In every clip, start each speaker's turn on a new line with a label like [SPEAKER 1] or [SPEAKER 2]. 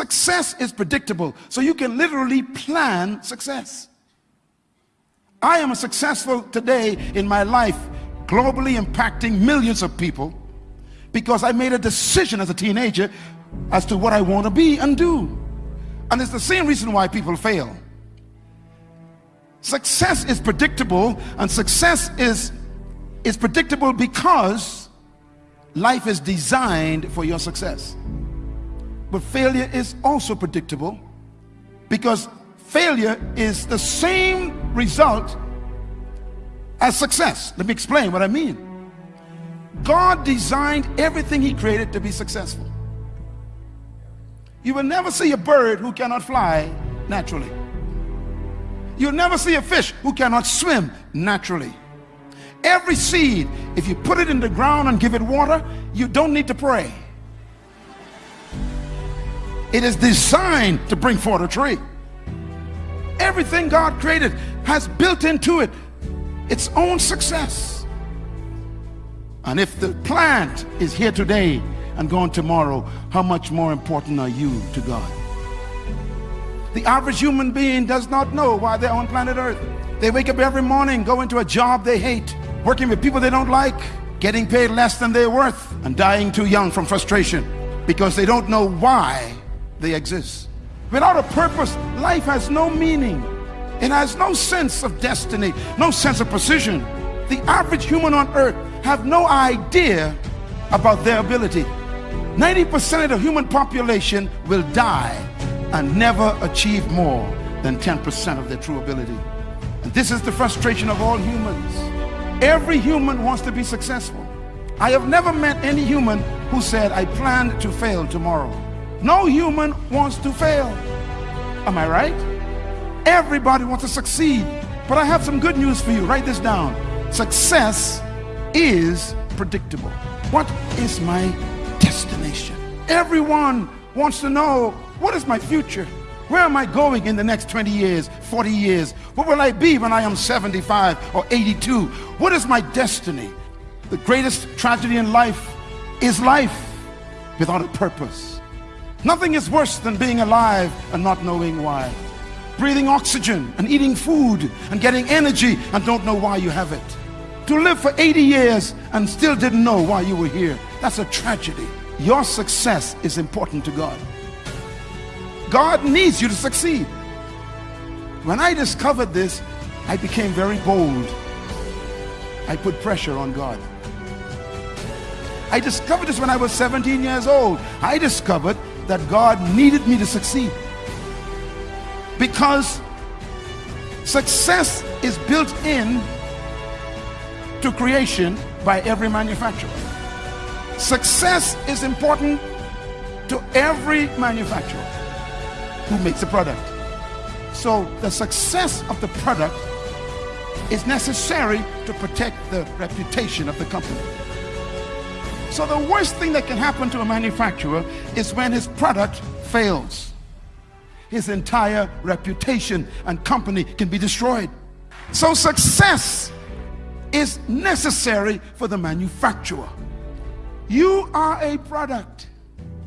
[SPEAKER 1] Success is predictable, so you can literally plan success. I am a successful today in my life, globally impacting millions of people because I made a decision as a teenager as to what I want to be and do. And it's the same reason why people fail. Success is predictable, and success is, is predictable because life is designed for your success. But failure is also predictable because failure is the same result as success. Let me explain what I mean. God designed everything He created to be successful. You will never see a bird who cannot fly naturally. You'll never see a fish who cannot swim naturally. Every seed, if you put it in the ground and give it water, you don't need to pray. It is designed to bring forth a tree. Everything God created has built into it its own success. And if the plant is here today and gone tomorrow, how much more important are you to God? The average human being does not know why they're on planet Earth. They wake up every morning, go into a job they hate, working with people they don't like, getting paid less than they're worth, and dying too young from frustration because they don't know why they exist. Without a purpose, life has no meaning. It has no sense of destiny, no sense of precision. The average human on earth have no idea about their ability. 90% of the human population will die and never achieve more than 10% of their true ability. And this is the frustration of all humans. Every human wants to be successful. I have never met any human who said, I plan to fail tomorrow. No human wants to fail. Am I right? Everybody wants to succeed. But I have some good news for you. Write this down. Success is predictable. What is my destination? Everyone wants to know what is my future? Where am I going in the next 20 years, 40 years? What will I be when I am 75 or 82? What is my destiny? The greatest tragedy in life is life without a purpose. Nothing is worse than being alive and not knowing why. Breathing oxygen and eating food and getting energy and don't know why you have it. To live for 80 years and still didn't know why you were here. That's a tragedy. Your success is important to God. God needs you to succeed. When I discovered this, I became very bold. I put pressure on God. I discovered this when I was 17 years old. I discovered that God needed me to succeed. Because success is built in to creation by every manufacturer. Success is important to every manufacturer who makes a product. So the success of the product is necessary to protect the reputation of the company. So the worst thing that can happen to a manufacturer is when his product fails. His entire reputation and company can be destroyed. So success is necessary for the manufacturer. You are a product.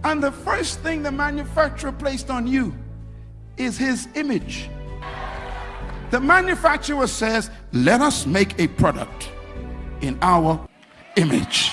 [SPEAKER 1] And the first thing the manufacturer placed on you is his image. The manufacturer says, let us make a product in our image.